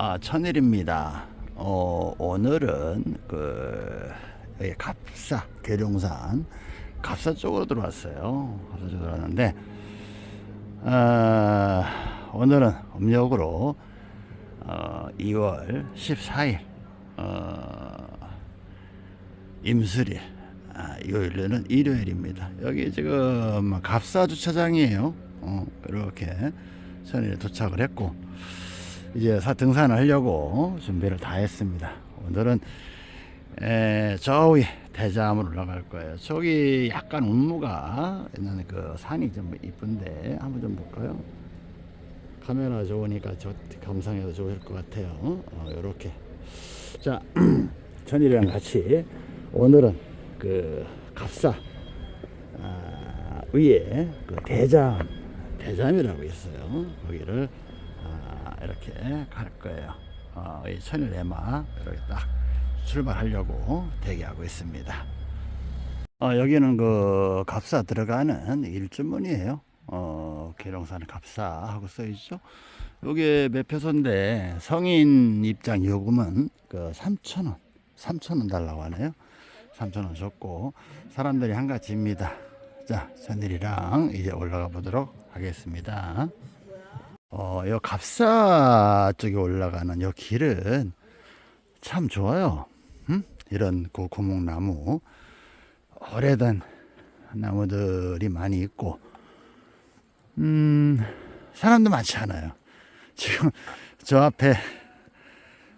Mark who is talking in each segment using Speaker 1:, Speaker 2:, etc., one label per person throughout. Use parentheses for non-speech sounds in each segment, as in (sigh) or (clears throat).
Speaker 1: 아, 천일입니다. 어, 오늘은 그 여기 갑사 계룡산 갑사 쪽으로 들어왔어요. 갑사 쪽으로 들어왔는데 어, 오늘은 음력으로 어, 2월 14일 어, 임수일 아, 요일은 일요일입니다. 여기 지금 갑사 주차장이에요. 어, 이렇게 천일에 도착을 했고 이제 사 등산을 하려고 준비를 다 했습니다. 오늘은 에, 저기 대자암으로 올라갈 거예요. 저기 약간 운무가 있는 그 산이 좀 이쁜데 한번 좀 볼까요? 카메라 좋으니까 저 감상해도 좋을 것 같아요. 어, 이렇게 자 (clears throat) 천일이랑 같이 오늘은 그 갑사 아, 위에 그 대잠 대잠이라고 있어요. 거기를 아, 이렇게 갈 거예요. 어, 이 천일 내마 이렇게 딱 출발하려고 대기하고 있습니다. 어, 여기는 그 갑사 들어가는 일주문이에요. 어, 계룡산 갑사하고 써있죠. 요게 매표소인데 성인 입장 요금은 그 3,000원, 3,000원 달라고 하네요. 3,000원 줬고 사람들이 한가지입니다. 자, 저들이랑 이제 올라가 보도록 하겠습니다. 어, 요 갑사 쪽에 올라가는 요 길은 참 좋아요. 음? 이런 그 고목나무 오래된 나무들이 많이 있고 음, 사람도 많지 않아요. 지금 저 앞에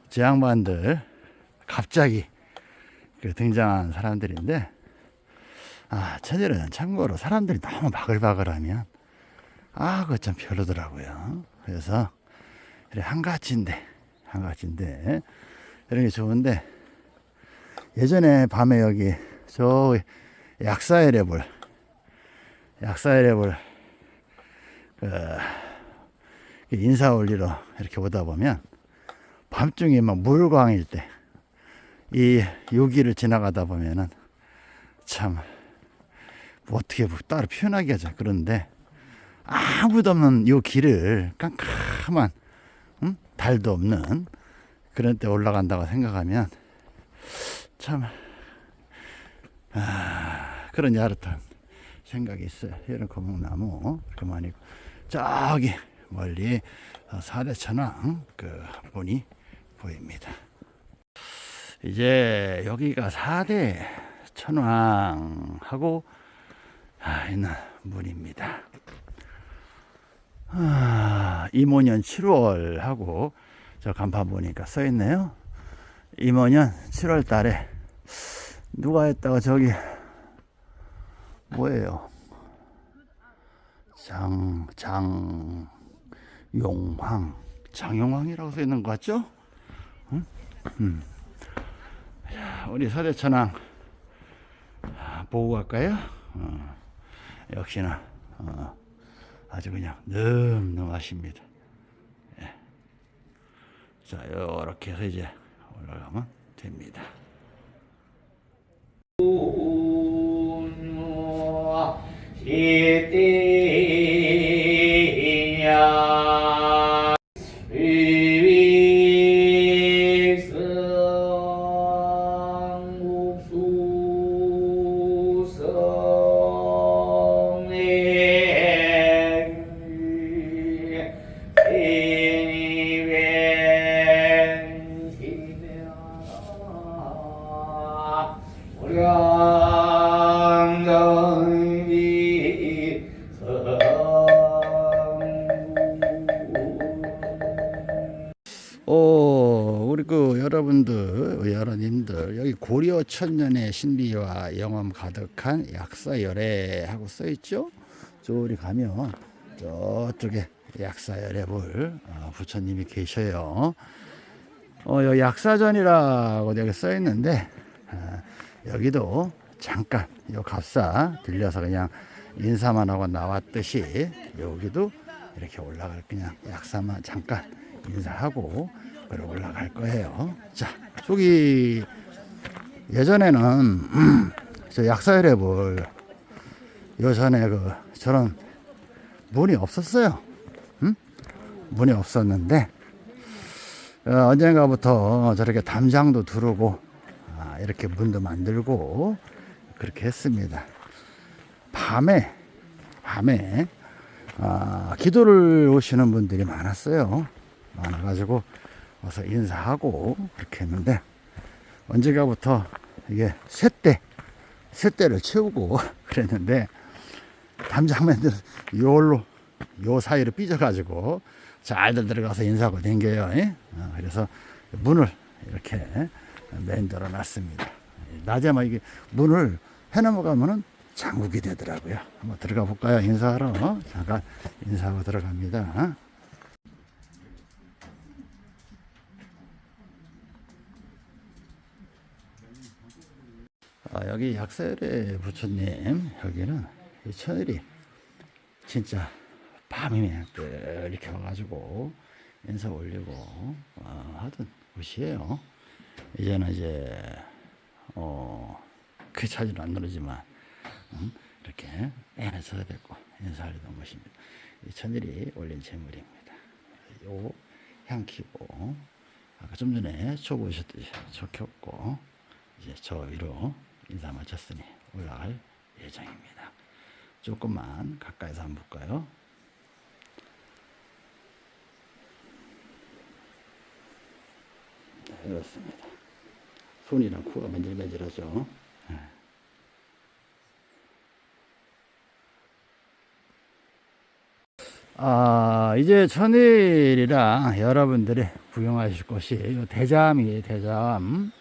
Speaker 1: 저 양반들 갑자기 그 등장한 사람들인데 아, 천일은 참고로 사람들이 너무 바글바글하면 아, 그거 좀 별로더라고요. 그래서 이렇게 한가지인데 한가지인데 이런 게 좋은데 예전에 밤에 여기 저 약사의レ볼 약사의レ볼 그 인사 올리러 이렇게 오다 보면 밤중에 막 물광일 때이 여기를 지나가다 보면은 참 뭐 어떻게 따로 표현하기 하죠 그런데 아무도 없는 이 길을 깜깜한 음? 달도 없는 그런 때 올라간다고 생각하면 참 아, 그런 야릇한 생각이 있어요. 이런 거목나무 그만이고 저기 멀리 사대천왕 그 문이 보입니다. 이제 여기가 사대 천왕하고 아, 있는 문입니다. 아, 임오년 7월 하고 저 간판 보니까 써 있네요. 임오년 7월 달에 누가 했다가 저기 뭐예요? 장, 장, 용황, 장용황이라고 써 있는 것 같죠? 응? 음. 자, 우리 서대천왕 보고 갈까요? 어, 역시나 어, 아주 그냥 늠름하십니다. 예. 자, 이렇게 해서 이제 올라가면 됩니다.
Speaker 2: 시
Speaker 1: 천년의 신비와 영험 가득한 약사열애 하고 써있죠? 저리 가면 저쪽에 약사열애볼 어, 부처님이 계셔요. 어, 여기 약사전이라고 여기 써있는데, 어, 여기도 잠깐, 요 갑사 들려서 그냥 인사만 하고 나왔듯이, 여기도 이렇게 올라갈 그냥 약사만 잠깐 인사하고 그리고 올라갈 거예요. 자, 저기 예전에는 음, (clears throat) 저 약사열애볼 요전에 그 저런 문이 없었어요. 음? 문이 없었는데 어, 언젠가부터 저렇게 담장도 두르고 아, 이렇게 문도 만들고 그렇게 했습니다. 밤에 밤에 아, 기도를 오시는 분들이 많았어요. 많아가지고 와서 인사하고 그렇게 했는데 언젠가부터 이게 셋대 셋대를 채우고 (laughs) 그랬는데 담장맨들 요로 요 사이로 삐져가지고 잘들 들어가서 인사하고 댕겨요. 예? 어, 그래서 문을 이렇게 만들어 놨습니다. 낮에만 이게 문을 해넘어가면은 장국이 되더라고요. 한번 들어가 볼까요? 인사하러. 잠깐 인사하고 들어갑니다. 아, 여기 약설의 부처님, 여기는 이 천일이 진짜 밤이면 또 이렇게 와가지고 인사 올리고 어, 하던 곳이에요. 이제는 이제 어, 그 차지는 안 누르지만 음, 이렇게 써야 되고 인사하려던 곳입니다. 이 천일이 올린 재물입니다. 요 향키고 아까 좀 전에 초 보셨듯이 초 켰고 이제 저 위로 인사 마쳤으니 올라갈 예정입니다. 조금만 가까이서 한번 볼까요? 네, 이렇습니다. 손이랑 코가 맨질맨질하죠. 네. 아, 이제 천일이랑 여러분들이 구경하실 곳이 요 대잠이에요, 대잠.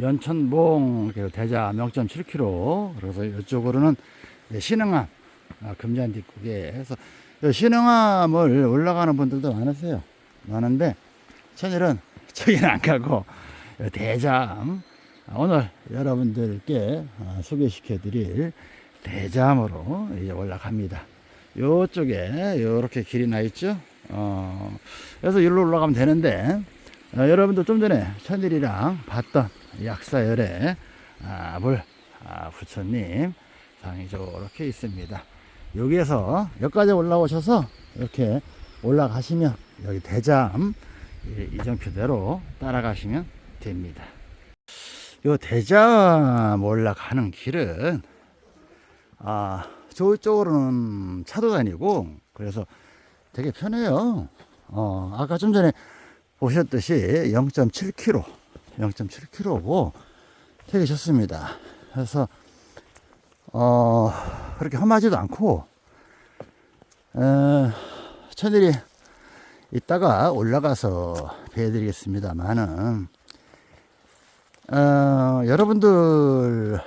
Speaker 1: 연천봉 그 대잠 0.7km. 그래서 이쪽으로는 신흥암, 아, 금잔 뒷국에 해서 요 신흥암을 올라가는 분들도 많으세요. 많은데 천일은 (laughs) 저기는 안 가고 요 대잠 아, 오늘 여러분들께 아, 소개시켜 드릴 대잠으로 이제 올라갑니다. 요쪽에 요렇게 길이 나 있죠. 어, 그래서 일로 올라가면 되는데 어, 여러분들 좀 전에 천일이랑 봤던 약사열의 아, 물 아, 부처님 상이 저렇게 있습니다. 여기에서 여기까지 올라오셔서 이렇게 올라가시면 여기 대잠 이- 이정표대로 따라가시면 됩니다. 요 대잠 올라가는 길은 아 저쪽으로는 차도 다니고 그래서 되게 편해요. 어 아까 좀 전에 보셨듯이 0.7km 0.7km고 되게 좋습니다. 그래서 어 그렇게 험하지도 않고 어, 천일이 이따가 올라가서 배워드리겠습니다만은 어, 여러분들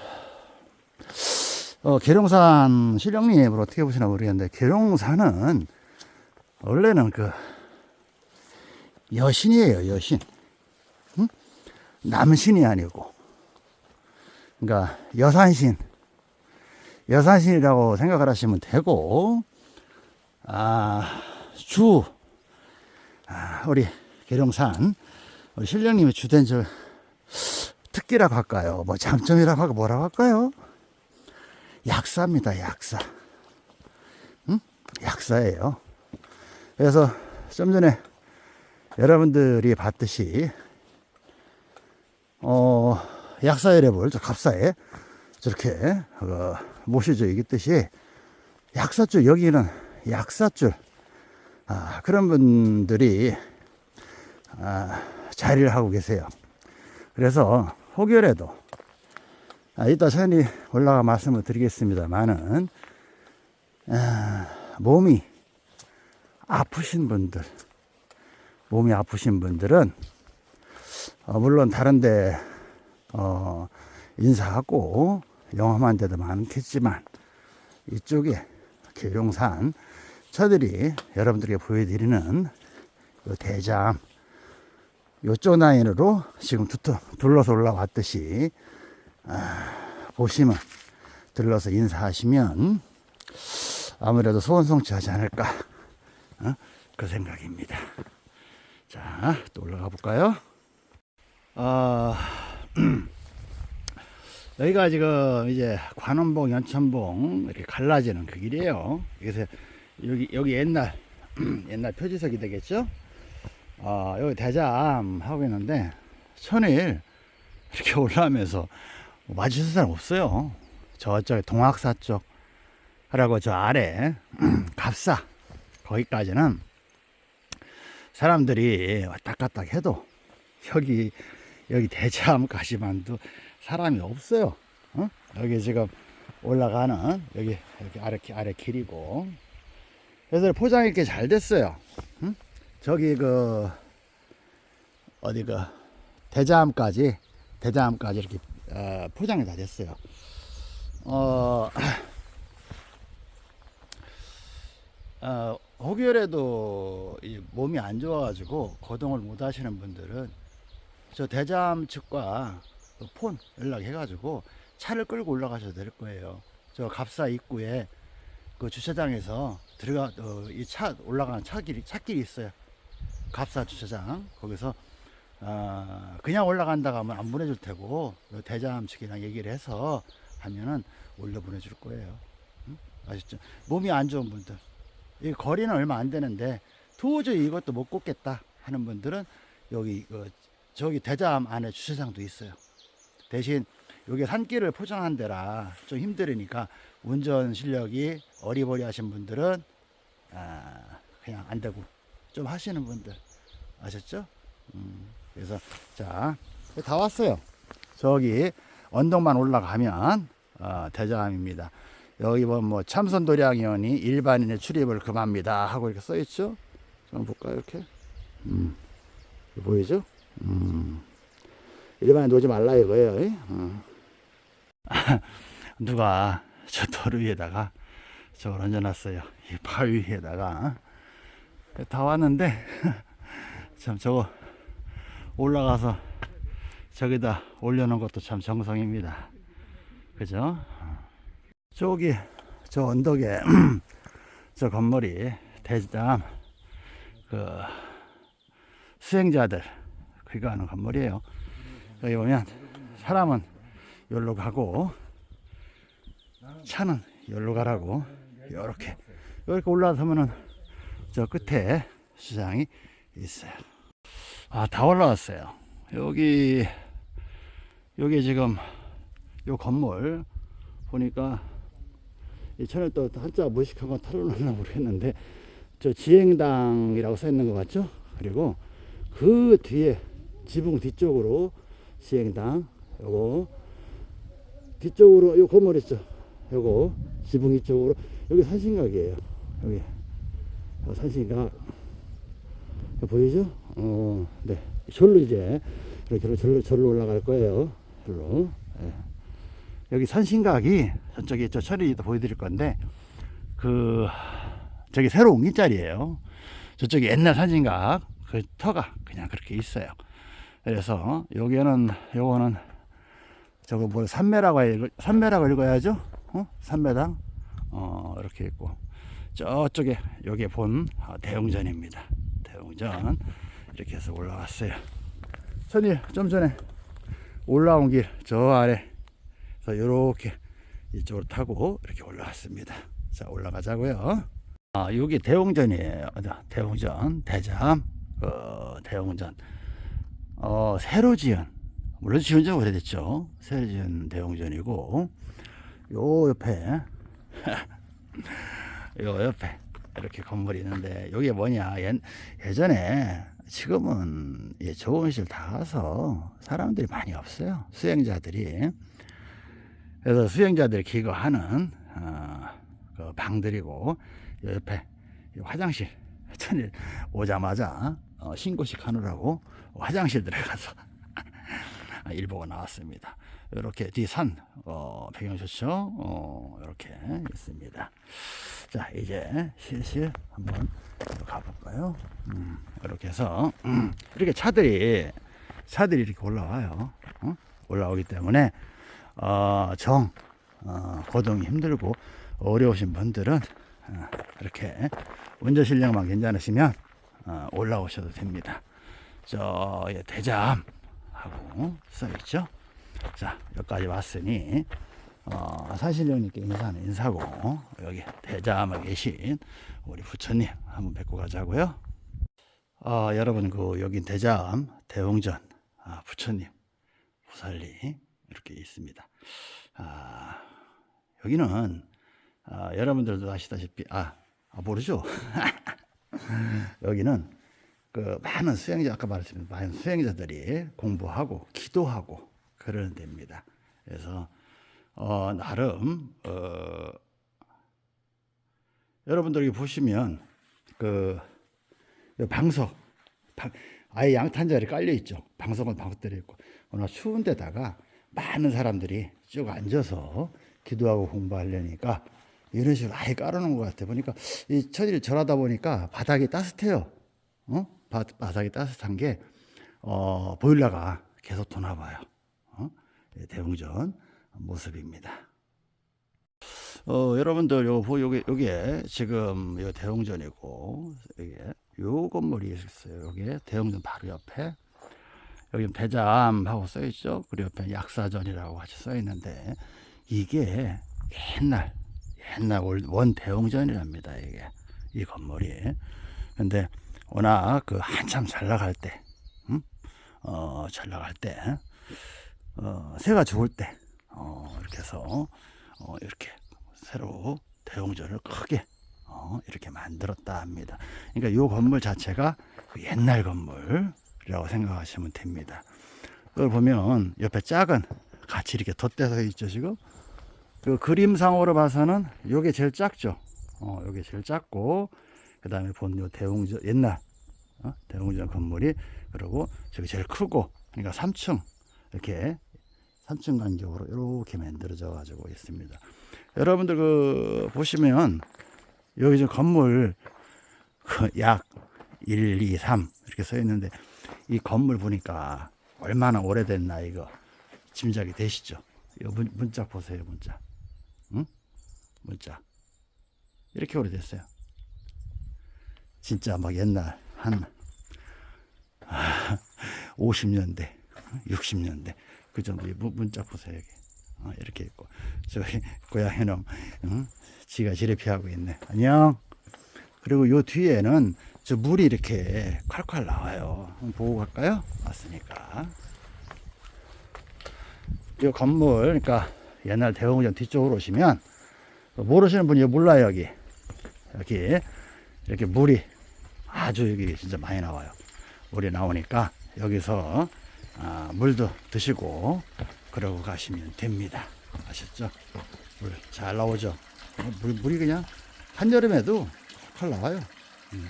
Speaker 1: 어, 계룡산 실령님을 어떻게 보시나 모르겠는데 계룡산은 원래는 그 여신이에요 여신 응? 남신이 아니고 그러니까 여산신 여산신이라고 생각을 하시면 되고 아 주 아, 우리 계룡산 우리 신령님의 주된 저 특기라고 할까요? 뭐 장점이라고 하고 뭐라고 할까요? 약사입니다, 약사. 응? 약사예요. 그래서 좀 전에 여러분들이 봤듯이 어, 약사열애볼 저 갑사에 저렇게 어, 모셔져 있듯이 약사줄 여기는 약사줄 아, 그런 분들이 아, 자리를 하고 계세요. 그래서 혹여라도 아, 이따 천히 올라가 말씀을 드리겠습니다만은 아, 몸이 아프신 분들, 몸이 아프신 분들은 어, 물론 다른데 어, 인사하고 영험한 데도 많겠지만 이쪽에 계룡산 저들이 여러분들에게 보여드리는 요 대잠 요쪽 라인으로 지금 두터 둘러서 올라왔듯이 아, 보시면 들러서 인사하시면 아무래도 소원 성취하지 않을까 어? 그 생각입니다. 자, 또 올라가 볼까요? 아, (clears throat) 여기가 지금 이제 관원봉, 연천봉 이렇게 갈라지는 그 길이에요. 그래서 여기 여기 옛날 (clears throat) 옛날 표지석이 되겠죠? 어, 여기 대잠 하고 있는데 천일 이렇게 (laughs) 올라오면서 마주칠 사람 없어요. 저쪽에 동학사 쪽 하라고 저 아래 (clears throat) 갑사 거기까지는 사람들이 왔다 갔다 해도 여기 여기 대참까지만도 사람이 없어요. 어? 여기 지금 올라가는 여기 여기 아래 기- 아래 길이고 그래서 포장이 이렇게 잘 됐어요. 응? 저기 그 어디 그 대자암까지 대자암까지 이렇게 어, 포장이 다 됐어요. 어, (clears throat) 어 혹여라도 이 몸이 안 좋아가지고 거동을 못 하시는 분들은 저 대자암 측과 그폰 연락해가지고 차를 끌고 올라가셔도 될 거예요. 저 갑사 입구에 그 주차장에서 들어가 이차 올라가는 차길이 차길이 있어요. 갑사 주차장 거기서 아, 그냥 올라간다고 하면 안 보내줄 테고 요 대자암 측이랑 얘기를 해서 하면은 올려 보내줄 거예요. 응? 아시죠? 몸이 안 좋은 분들 이 거리는 얼마 안 되는데 도저히 이것도 못 걷겠다 하는 분들은 여기 그 저기 대자암 안에 주차장도 있어요. 대신 여기 산길을 포장한 데라 좀 힘들으니까 운전 실력이 어리버리 하신 분들은 아, 그냥 안 되고 좀 하시는 분들 아셨죠? 음, 그래서 자 다 왔어요. 저기 언덕만 올라가면 어, 대자암입니다. 여기 보면 뭐 참선 도량위원이 일반인의 출입을 금합니다 하고 이렇게 써 있죠. 좀 볼까요 이렇게? 음, 보이죠? 음, 일반인 놓지 말라 이거예요. 이? 어. (laughs) 누가 저 도로 위에다가 저걸 얹어놨어요. 이 바위 위에다가 다 왔는데 (laughs) 참 저거 올라가서 저기다 올려놓은 것도 참 정성입니다. 그죠? 저기 저 언덕에 (clears throat) 저 건물이 대장 그 수행자들 그거 하는 건물이에요. 여기 보면 사람은 여기로 가고 차는 여기로 가라고 이렇게 이렇게 올라서면은 저 끝에 시장이 있어요. 아 다 올라왔어요. 여기 여기 지금 요 건물 보니까 이 천에 또 한자 무식한 거 털어놓나 모르겠는데 저 지행당이라고 써 있는 것 같죠? 그리고 그 뒤에 지붕 뒤쪽으로 지행당 요거 뒤쪽으로 요 건물 있죠? 요거 지붕 이쪽으로 여기 산신각이에요. 여기 요 산신각 보이죠? 어, 네. 절로 이제 이렇게 절로, 절로 올라갈 거예요. 절로. 예. 여기 산신각이 저쪽에 저 처리도 보여드릴 건데 그 저기 새로 옮긴 자리예요. 저쪽에 옛날 산신각 그 터가 그냥 그렇게 있어요. 그래서 여기는 요거는 저거 뭐 산매라고 읽 산매라고 읽어야죠. 어? 산매당 어 이렇게 있고 저쪽에 여기 본 어, 대웅전입니다. 대웅전 이렇게 해서 올라왔어요. 천일 좀 전에 올라온 길 저 아래 그래서 이렇게 이쪽으로 타고 이렇게 올라왔습니다. 자 올라가자고요. 아 여기 대웅전이에요. 자, 대웅전 대잠 어, 대웅전 어, 새로 지은 물론 지은 지 오래됐죠. 새로 지은 대웅전이고 요 옆에 (laughs) 요 옆에 이렇게 건물이 있는데 여기 뭐냐 예, 예전에 지금은 예, 조원실 다 가서 사람들이 많이 없어요. 수행자들이 그래서 수행자들이 기거하는 어, 그 방들이고 요 옆에 이 화장실 천일 오자마자 어, 신고식 하느라고 화장실 들어가서 (laughs) 일보고 나왔습니다. 이렇게 뒤산 어, 배경 좋죠? 어, 이렇게 있습니다. 자 이제 실실 한번 가볼까요? 음, 이렇게 해서 음, 이렇게 차들이 차들이 이렇게 올라와요. 어? 올라오기 때문에 어, 정 어, 거동이 힘들고 어려우신 분들은 어, 이렇게 운전 실력만 괜찮으시면 어, 올라오셔도 됩니다. 저 예, 대잠하고 써 있죠. 자 여기까지 왔으니 어, 사실령님께 인사는 인사고 여기 대잠에 계신 우리 부처님 한번 뵙고 가자고요. 아, 여러분 그 여기 대장 대웅전 아, 부처님 부살리 이렇게 있습니다. 아, 여기는 아, 여러분들도 아시다시피 아, 아 모르죠? (laughs) 여기는 그 많은 수행자 아까 말했습니다. 많은 수행자들이 공부하고 기도하고 그러는 데입니다. 그래서 어, 나름 어, 여러분들이 보시면 그 방석 방- 아예 양탄자리 깔려 있죠. 방석은 방석대로 있고 워낙 추운 데다가 많은 사람들이 쭉 앉아서 기도하고 공부하려니까 이런 식으로 아예 깔아놓은 것 같아 보니까 이 천일이 절하다 보니까 바닥이 따뜻해요. 어? 바, 바닥이 따뜻한 게 어, 보일러가 계속 도나 봐요. 어? 예, 대웅전 모습입니다. 어, 여러분들 보 요게 요게 지금 요 대웅전이고 이게 요 건물이 있어요. 요게 대웅전 바로 옆에 여기 대잠하고 써 있죠. 그리고 옆에 약사전이라고 같이 써 있는데 이게 옛날 옛날 올- 원 대웅전이랍니다. 이게 이 건물이. 근데 워낙 그 한참 잘 나갈 때, 음? 어, 잘 나갈 때, 어, 새가 죽을 때, 어, 이렇게 해서 어, 이렇게 새로 대웅전을 크게 어, 이렇게 만들었다 합니다. 그러니까 이 건물 자체가 그 옛날 건물이 라고 생각하시면 됩니다. 그걸 보면 옆에 작은 같이 이렇게 덧대서 있죠 지금. 그 그림상으로 봐서는 요게 제일 작죠. 어, 요게 제일 작고 그 다음에 본요 대웅전 옛날 어? 대웅전 건물이 그리고 저기 제일 크고 그러니까 3층 이렇게 3층 간격으로 이렇게 만들어져 가지고 있습니다. 여러분들 그 보시면 여기 저 건물 그 약 1, 2, 3 이렇게 써 있는데 이 건물 보니까 얼마나 오래됐나 이거 짐작이 되시죠? 이 문, 문자 보세요 문자. 응? 문자. 이렇게 오래됐어요. 진짜 막 옛날 한 아, 50년대, 60년대 그 정도 문자 보세요 여기 어, 이렇게 있고 저기 고양이놈 응? 지가 지레 피하고 있네. 안녕. 그리고 요 뒤에는 저 물이 이렇게 콸콸 나와요. 보고 갈까요? 왔으니까. 이 건물, 그러니까 옛날 대웅전 뒤쪽으로 오시면 모르시는 분이 몰라요 여기. 여기 이렇게 물이 아주 여기 진짜 많이 나와요. 물이 나오니까 여기서 아, 물도 드시고 그러고 가시면 됩니다. 아셨죠? 물 잘 나오죠? 어, 물, 물이 그냥 한여름에도 펄 나와요. 음.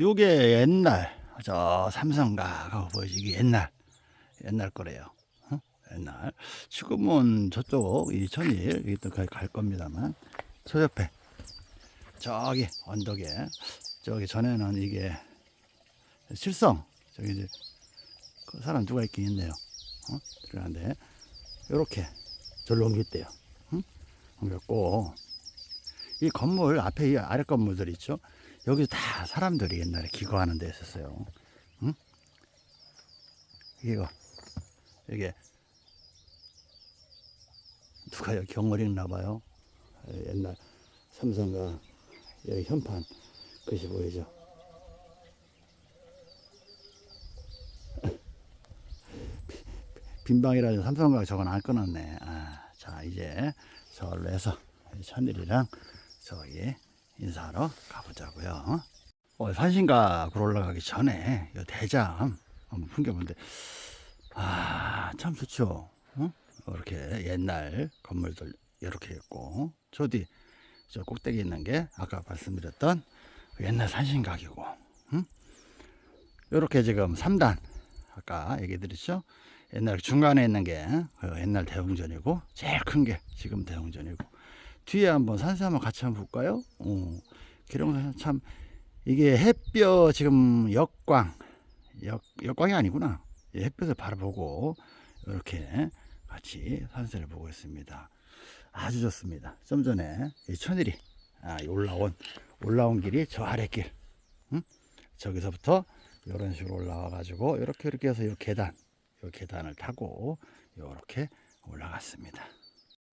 Speaker 1: 요게 옛날 저 삼성가가 보이지 게 옛날 옛날 거래요. 어? 옛날 지금은 저쪽 이 천일 여기 또 갈, 갈 겁니다만 저 옆에 저기 언덕에 저기 전에는 이게 실성 저기 이제 그 사람 누가 있긴 있네요. 어? 들어가는데 이렇게 절로 옮겼대요. 응? 옮겼고 이 건물 앞에 이 아래 건물들 있죠. 여기 다 사람들이 옛날에 기거하는 데 있었어요. 응? 이거 이게 누가 여기 경월 읽나 봐요. 에, 옛날 삼성가 여기 현판 글씨 보이죠. (laughs) 빈방이라는 삼성가 저건 안 끊었네. 아, 자 이제 저걸로 해서 천일이랑 저기 인사하러 가보자고요. 어, 산신각으로 올라가기 전에 이 대장 한번 풍겨보는데 아 참 좋죠. 어? 이렇게 옛날 건물들 이렇게 있고 저 뒤 저 꼭대기 있는 게 아까 말씀드렸던 그 옛날 산신각이고 응? 이렇게 지금 3단 아까 얘기 드렸죠. 옛날 중간에 있는 게그 옛날 대웅전이고 제일 큰 게 지금 대웅전이고 뒤에 한번 산세 한번 같이 한번 볼까요? 어, 기룡산 참 이게 햇볕 지금 역광 역, 역광이 아니구나. 예, 햇볕을 바라보고 이렇게 같이 산세를 보고 있습니다. 아주 좋습니다. 좀 전에 이 천일이 아, 이 올라온 올라온 길이 저 아래길 응? 저기서부터 이런 식으로 올라와 가지고 이렇게 이렇게 해서 이 계단 이 계단을 타고 이렇게 올라갔습니다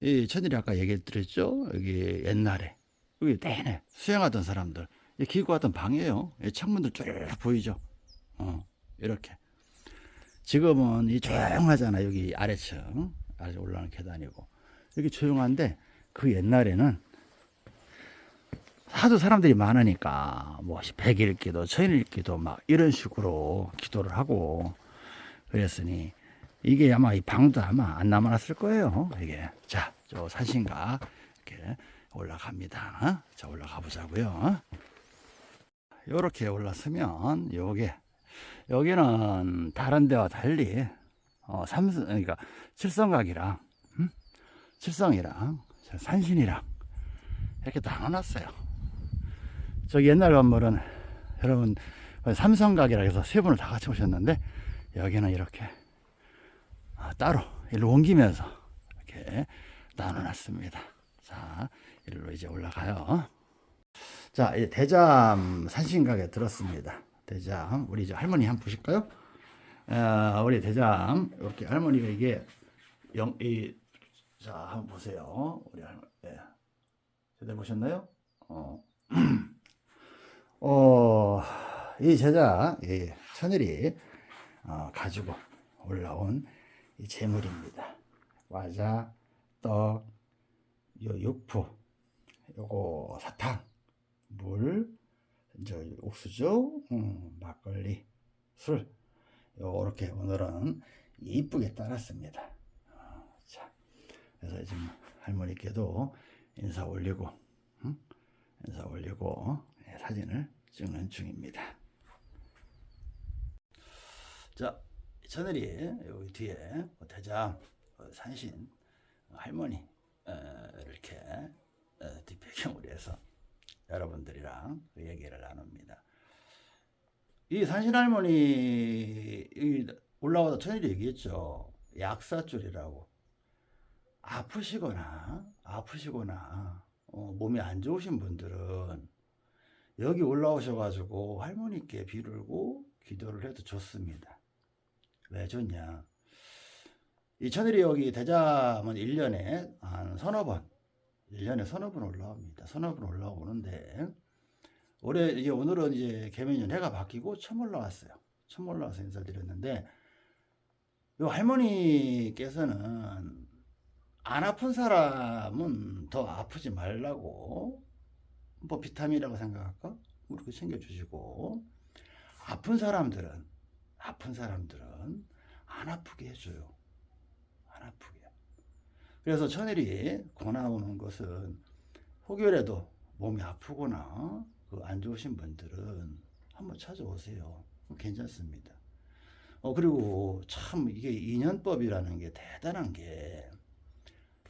Speaker 1: 이 천일이 아까 얘기 드렸죠 여기 옛날에 여기 내내 수영하던 사람들 이 기구 같은 방이에요. 이 창문들 쭉 보이죠? 어, 이렇게. 지금은 이 조용하잖아. 여기 아래층. 아래 올라가는 계단이고. 여기 조용한데 그 옛날에는 하도 사람들이 많으니까 뭐 백일 기도, 천일 기도 막 이런 식으로 기도를 하고 그랬으니 이게 아마 이 방도 아마 안 남아났을 거예요. 이게 자, 저 산신가 이렇게 올라갑니다. 자, 올라가 보자고요. 이렇게 올랐으면 요게 여기는 다른 데와 달리 어, 삼성 그러니까 칠성각이랑 음? 칠성이랑 저 산신이랑 이렇게 나눠놨어요. 저 옛날 건물은 여러분 삼성각이라 해서 세 분을 다 같이 오셨는데 여기는 이렇게 아, 따로 일로 옮기면서 이렇게 나눠놨습니다. 자, 일로 이제 올라가요. 자, 이제 대잠 산신각에 들었습니다. 대잠, 우리 이제 할머니 한번 보실까요? 어, 우리 대잠, 이렇게 할머니가 이게 영, 이, 자, 한번 보세요. 우리 할머니, 예. 제대로 보셨나요? 어, (clears throat) 어, 이 제자, 이 천일이 어, 가지고 올라온 이 재물입니다. 과자, 떡, 요 육포, 요거 사탕, 물, 저 옥수수, 음, 막걸리, 술. 요렇게 오늘은 이쁘게 따랐습니다. 어, 자, 그래서 지금 할머니께도 인사 올리고, 응? 인사 올리고 예, 사진을 찍는 중입니다. 자, 저늘이 여기 뒤에 대장 어, 산신 할머니 어, 이렇게 어, 뒷배경으로 해서 여러분들이랑 그 얘기를 나눕니다. 이 산신 할머니 올라와서 천일이 얘기했죠. 약사줄이라고 아프시거나 아프시거나 어, 몸이 안 좋으신 분들은 여기 올라오셔가지고 할머니께 비르고 기도를 해도 좋습니다. 왜 좋냐? 이 천일이 여기 대잠은 1년에 한 서너 번, 1년에 서너 번 올라옵니다. 서너 번 올라오는데, 올해, 이제 오늘은 이제 개면년 해가 바뀌고 처음 올라왔어요. 처음 올라와서 인사를 드렸는데, 요 할머니께서는 안 아픈 사람은 더 아프지 말라고, 뭐 비타민이라고 생각할까? 그렇게 챙겨주시고, 아픈 사람들은, 아픈 사람들은 안 아프게 해줘요. 안 아프게. 그래서 천일이 권하오는 것은 혹여라도 몸이 아프거나 그 안 좋으신 분들은 한번 찾아오세요. 괜찮습니다. 어, 그리고 참 이게 인연법이라는 게 대단한 게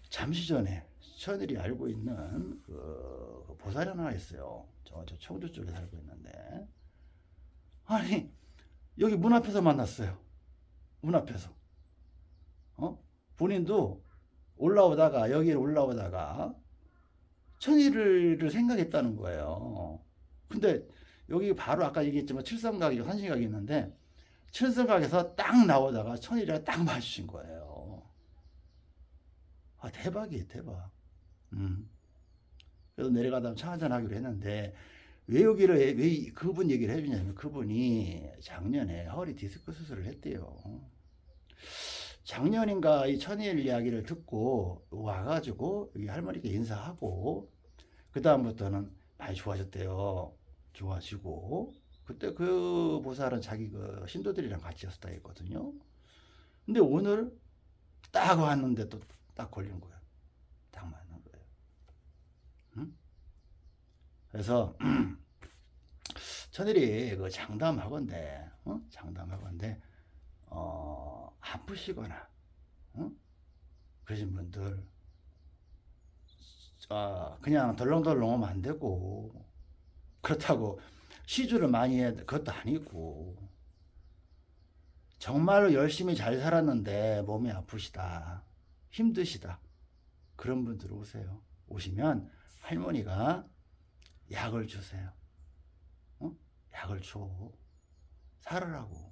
Speaker 1: 잠시 전에 천일이 알고 있는 그 보살 하나 있어요. 저, 저 청주 쪽에 살고 있는데. 아니, 여기 문 앞에서 만났어요. 문 앞에서. 어? 본인도 올라오다가, 여기를 올라오다가, 천일을 생각했다는 거예요. 근데 여기 바로 아까 얘기했지만 칠성각이 산신각이 있는데, 칠성각에서 딱 나오다가 천일이랑 딱 마주친 거예요. 아, 대박이에요, 대박. 음. 그래서 내려가다 차 한잔 하기로 했는데, 왜 여기를, 왜 그분 얘기를 해주냐면, 그분이 작년에 허리 디스크 수술을 했대요. 작년인가 이 천일 이야기를 듣고 와가지고 여기 할머니께 인사하고 그 다음부터는 많이 좋아졌대요. 좋아지고 그때 그 보살은 자기 그 신도들이랑 같이 였다 했거든요. 근데 오늘 딱 왔는데 또 딱 걸린. 딱 맞는 거예요. 응? 그래서 (clears throat) 천일이 그 장담하건데, 어? 장담하건데, 어, 아프시거나, 어? 그러신 분들, 아, 그냥 덜렁덜렁 하면 안 되고, 그렇다고 시주를 많이 해, 그것도 아니고, 정말로 열심히 잘 살았는데 몸이 아프시다, 힘드시다. 그런 분들 오세요. 오시면 할머니가 약을 주세요. 어? 약을 줘. 살으라고.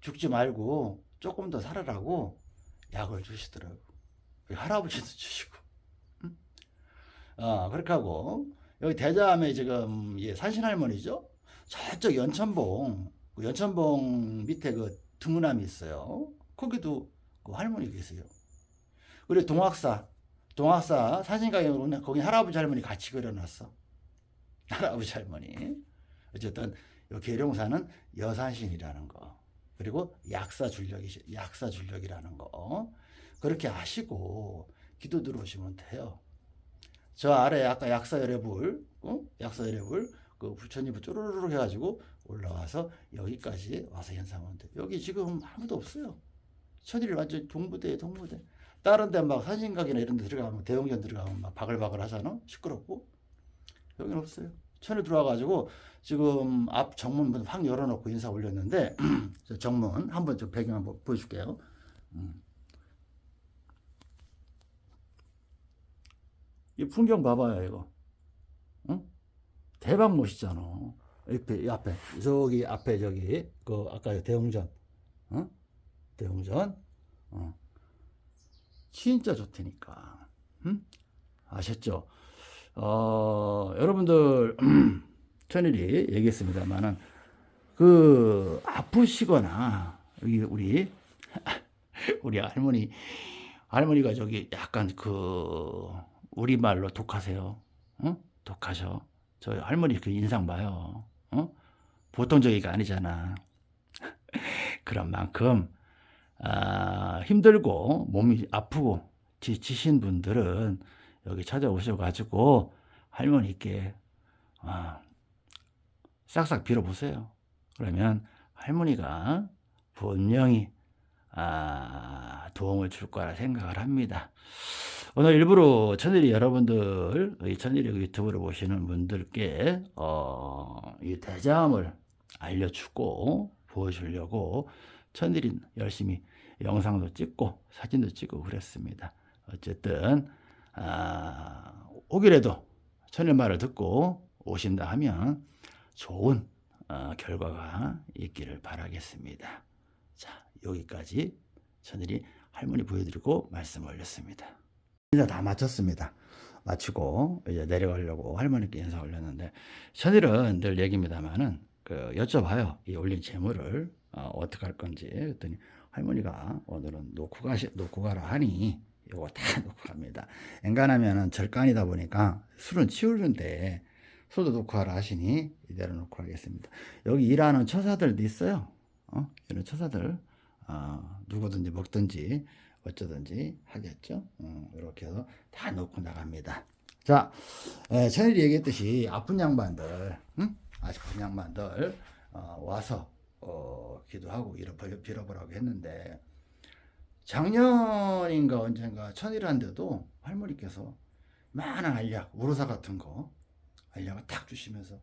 Speaker 1: 죽지 말고 조금 더 살으라고 약을 주시더라고. 할아버지도 (laughs) 주시고. 응? 어, 그렇게 하고 여기 대자암에 지금 예, 산신 할머니죠. 저쪽 연천봉 그 연천봉 밑에 그 등문암이 있어요. 거기도 그 할머니 계세요. 그리고 동학사 동학사 사진가게로는 거기 할아버지 할머니 같이 그려놨어. (laughs) 할아버지 할머니. 어쨌든 요 계룡사는 여산신이라는 거. 그리고 약사 줄력이 약사 줄력이라는 거. 그렇게 아시고 기도 들어오시면 돼요. 저 아래 아까 약사 열애불, 어? 약사 열애불 그 부처님을 쪼르르 해가지고 올라와서 여기까지 와서 현상하면 돼. 여기 지금 아무도 없어요. 천일 완전 동부대, 동부대. 다른 데 막 산신각이나 이런 데 들어가면 대형전 들어가면 막 바글바글 하잖아. 시끄럽고. 여기는 없어요. 천일 들어와가지고 지금 앞 정문 확 열어놓고 인사 올렸는데 (clears throat) 저 정문 한번 좀 배경 한번 보여줄게요. 음. 이 풍경 봐봐요 이거. 응? 대박 멋있잖아. 옆에 이 앞에 저기 앞에 저기 그 아까 대웅전, 어? 대웅전, 어. 진짜 좋다니까. 응? 아셨죠? 어, 여러분들 (clears throat) 천일이 얘기했습니다만은 그 아프시거나 여기 우리 (laughs) 우리 할머니 할머니가 저기 약간 그 우리말로 독하세요. 어? 독하셔. 저 할머니 그 인상 봐요. 어? 보통 저기가 아니잖아. (laughs) 그런 만큼 아, 힘들고 몸이 아프고 지치신 분들은 여기 찾아오셔가지고 할머니께 아, 싹싹 빌어보세요. 그러면 할머니가 분명히 아, 도움을 줄 거라 생각을 합니다. 오늘 일부러 천일이 여러분들, 이 천일이 유튜브를 보시는 분들께, 어, 이 대자함을 알려주고, 보여주려고 천일이 열심히 영상도 찍고, 사진도 찍고 그랬습니다. 어쨌든, 아, 오기라도 천일 말을 듣고 오신다 하면 좋은 어, 결과가 있기를 바라겠습니다. 자, 여기까지 천일이 할머니 보여드리고 말씀 올렸습니다. 인사 다 마쳤습니다. 마치고 이제 내려가려고 할머니께 인사 올렸는데 천일은 늘 얘기입니다만은 그 여쭤봐요. 이 올린 재물을 어, 떻게 할 건지 그랬더니 할머니가 오늘은 놓고 가시 놓고 가라 하니 요거 다 (laughs) 놓고 갑니다. 엔간하면은 절간이다 보니까 술은 치우는데 술도 놓고 가라 하시니 이대로 놓고 하겠습니다. 여기 일하는 처사들도 있어요. 어? 이런 처사들 어, 누구든지 먹든지 어쩌든지 하겠죠. 어, 이렇게 해서 다 놓고 나갑니다. 자, 에, 천일이 얘기했듯이 아픈 양반들, 응? 아픈 양반들 어, 와서 어, 기도하고 이러 빌어보라고 했는데 작년인가 언젠가 천일한데도 할머니께서 많은 알약, 우로사 같은 거 알약을 탁 주시면서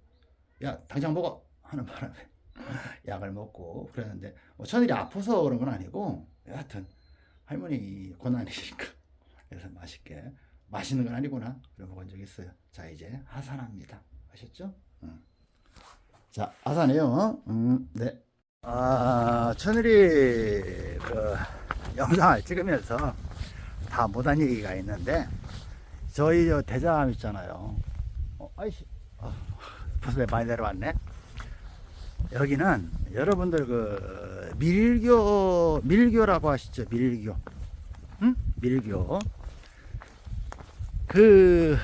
Speaker 1: 야 당장 먹어 하는 바람에 (laughs) 약을 먹고 그랬는데 뭐 천일이 아파서 그런 건 아니고 여하튼 할머니 고난이시니까 (laughs) 그래서 맛있게 맛있는 건 아니구나 그래 먹은 적 있어요 자 이제 하산합니다 아셨죠? 응. 자 하산해요 음, 네. 아 천일이 그 영상을 찍으면서 다 못한 얘기가 있는데 저희 저 대자암 있잖아요. 어, 아이씨. 아, 벌써 많이 내려왔네. 여기는 여러분들 그 밀교 밀교라고 하시죠 밀교. 응? 밀교. 그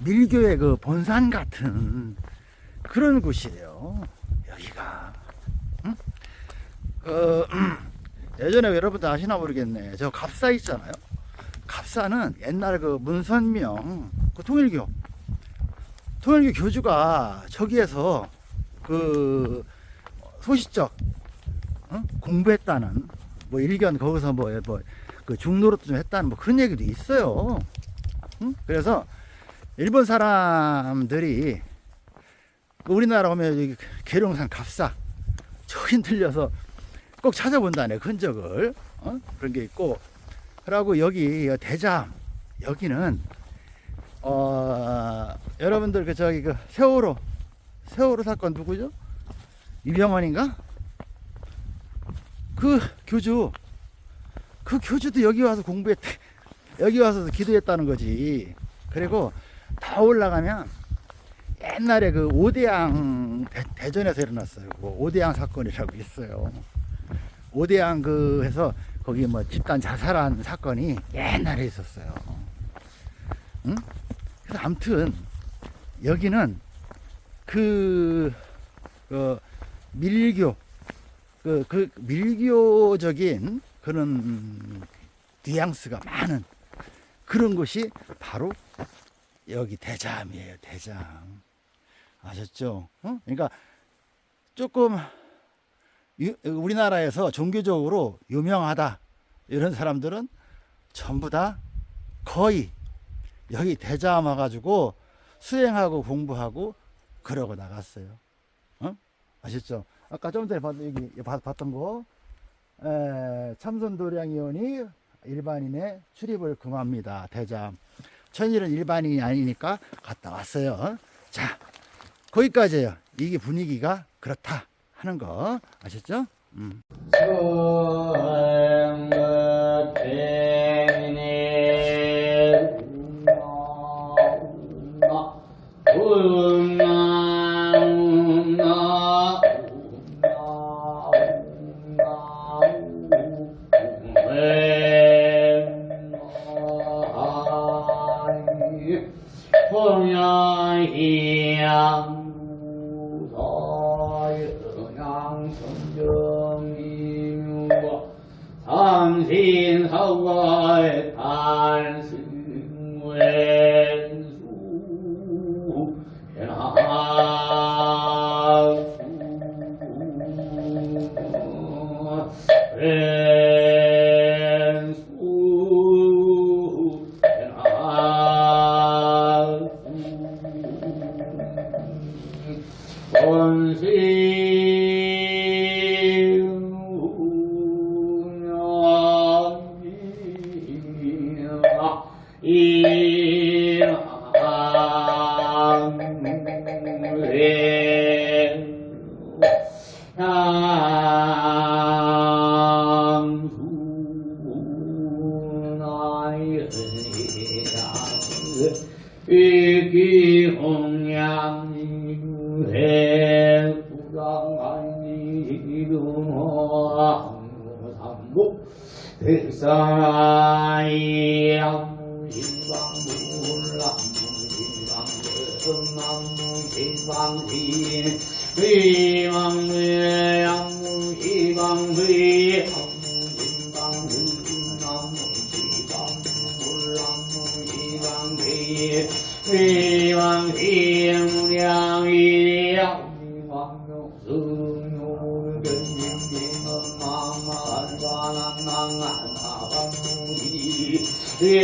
Speaker 1: 밀교의 그 본산 같은 그런 곳이에요. 여기가. 응? 그 (clears throat) 예전에 여러분들 아시나 모르겠네 저 갑사 있잖아요 갑사는 옛날 그 문선명 그 통일교 통일교 교주가 저기에서 그 소시적 어? 공부했다는 뭐 일견 거기서 뭐, 뭐그 중노릇도 좀 했다는 뭐 그런 얘기도 있어요. 응? 그래서 일본 사람들이 그 우리나라 오면 여기 계룡산 갑사 (laughs) 저기 들려서 꼭 찾아본다네 흔적을 어? 그런 게 있고 그리고 여기 대잠 여기는 어 여러분들 그 저기 그 세월호 세월호 사건 누구죠? 이병헌인가? 그 교주 그 교주도 여기 와서 공부했대 (laughs) 여기 와서 기도했다는 거지 그리고 더 올라가면 옛날에 그 오대양 대, 전에서 일어났어요. 그 오대양 사건이라고 있어요. 오대양 그 해서 거기 뭐 집단 자살한 사건이 옛날에 있었어요. 응? 그래서 아무튼 여기는 그, 그 밀교 그, 그 밀교적인 그런 뉘앙스가 많은 그런 곳이 바로 여기 대잠이에요. 대잠. 아셨죠? 어? 그러니까 조금 유- 우리나라에서 종교적으로 유명하다 이런 사람들은 전부 다 거의 여기 대잠 와가지고 수행하고 공부하고 그러고 나갔어요. 어? 아셨죠? 아까 좀 전에 봤, 여기 봤- 봤던 거 에, 참선도량위원이 일반인의 출입을 금합니다. 대잠. 천일은 일반인이 아니니까 갔다 왔어요. 자, 거기까지예요. 이게 분위기가 그렇다 하는 거 아셨죠? 음.
Speaker 2: え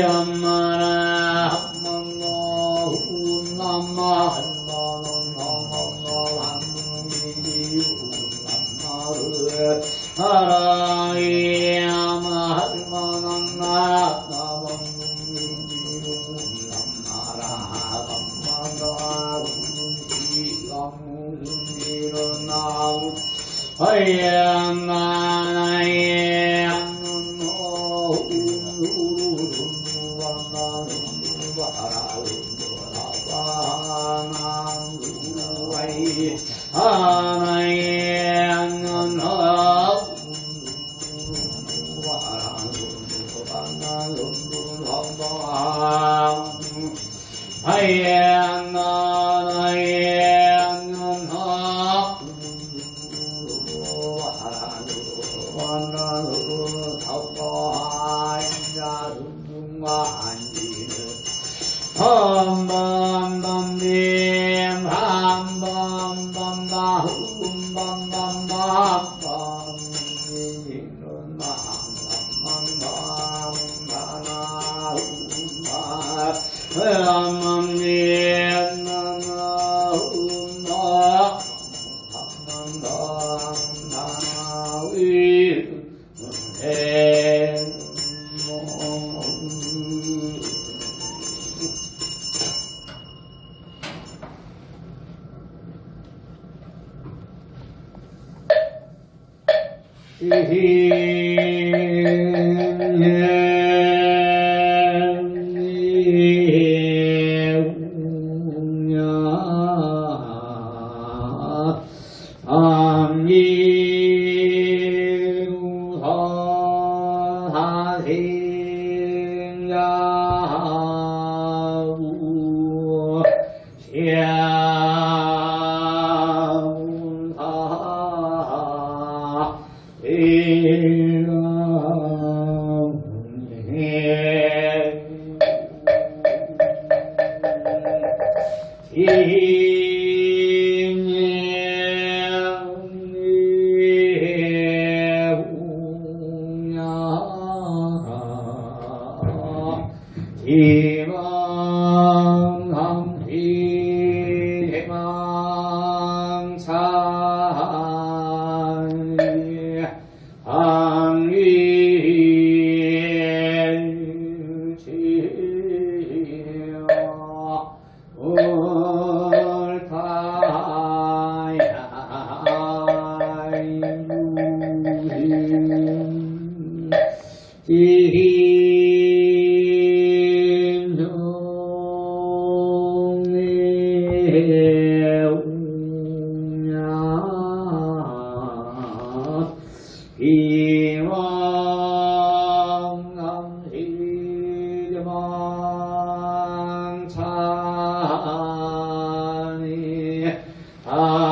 Speaker 2: um, 밤밤밤빔 Amém. 운